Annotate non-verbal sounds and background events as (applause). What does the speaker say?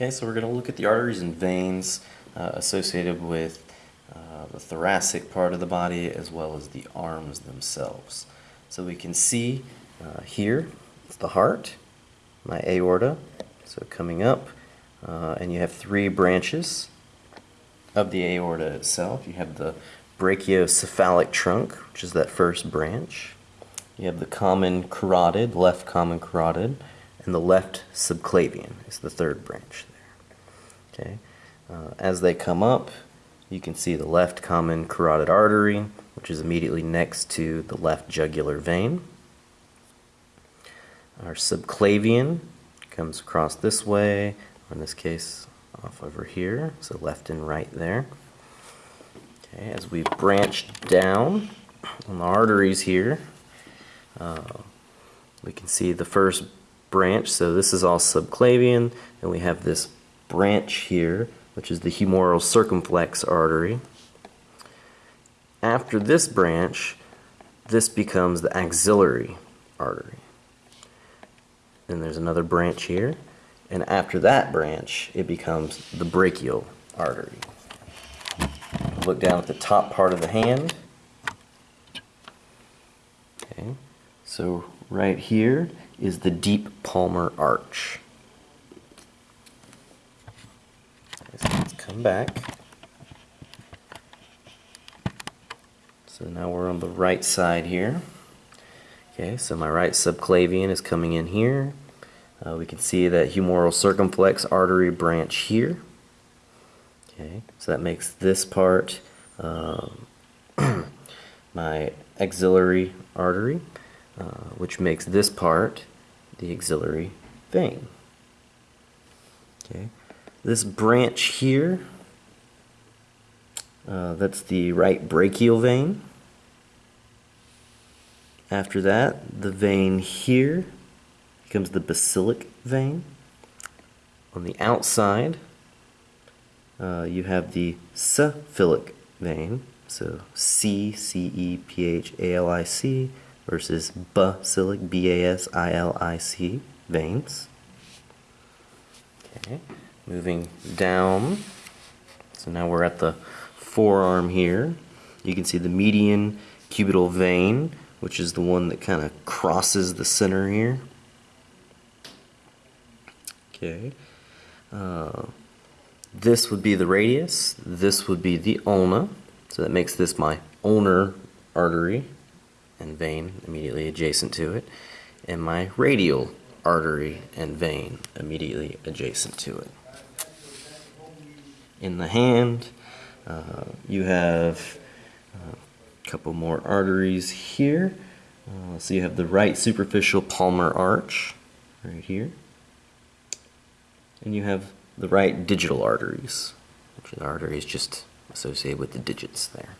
Okay, so we're going to look at the arteries and veins uh, associated with uh, the thoracic part of the body as well as the arms themselves. So we can see uh, here, it's the heart, my aorta, so coming up, uh, and you have three branches of the aorta itself. You have the brachiocephalic trunk, which is that first branch. You have the common carotid, left common carotid, and the left subclavian is the third branch there. Okay, uh, as they come up, you can see the left common carotid artery, which is immediately next to the left jugular vein. Our subclavian comes across this way, or in this case, off over here, so left and right there. Okay, as we branch down on the arteries here, uh, we can see the first branch, so this is all subclavian, and we have this branch here, which is the humeral circumflex artery. After this branch, this becomes the axillary artery. Then there's another branch here, and after that branch, it becomes the brachial artery. Look down at the top part of the hand. Okay, so right here is the deep palmar arch. Let's come back. So now we're on the right side here. Okay, so my right subclavian is coming in here. Uh, we can see that humeral circumflex artery branch here. Okay, so that makes this part um, (clears throat) my axillary artery, uh, which makes this part the axillary vein. Okay, this branch here, uh, that's the right brachial vein. After that, the vein here becomes the basilic vein. On the outside, uh, you have the cephalic vein, so C C E P H A L I C versus basilic, B-A-S-I-L-I-C, veins. Okay, moving down. So now we're at the forearm here. You can see the median cubital vein, which is the one that kind of crosses the center here. Okay. Uh, this would be the radius. This would be the ulna. So that makes this my ulnar artery and vein immediately adjacent to it, and my radial artery and vein immediately adjacent to it. In the hand, uh, you have uh, a couple more arteries here. Uh, so you have the right superficial palmar arch right here. And you have the right digital arteries, which are the arteries just associated with the digits there.